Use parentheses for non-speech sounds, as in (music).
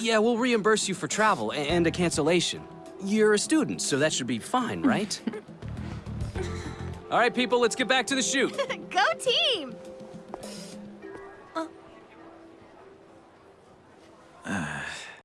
Yeah, we'll reimburse you for travel and a cancellation. You're a student, so that should be fine, right? (laughs) All right, people, let's get back to the shoot. (laughs) Go team!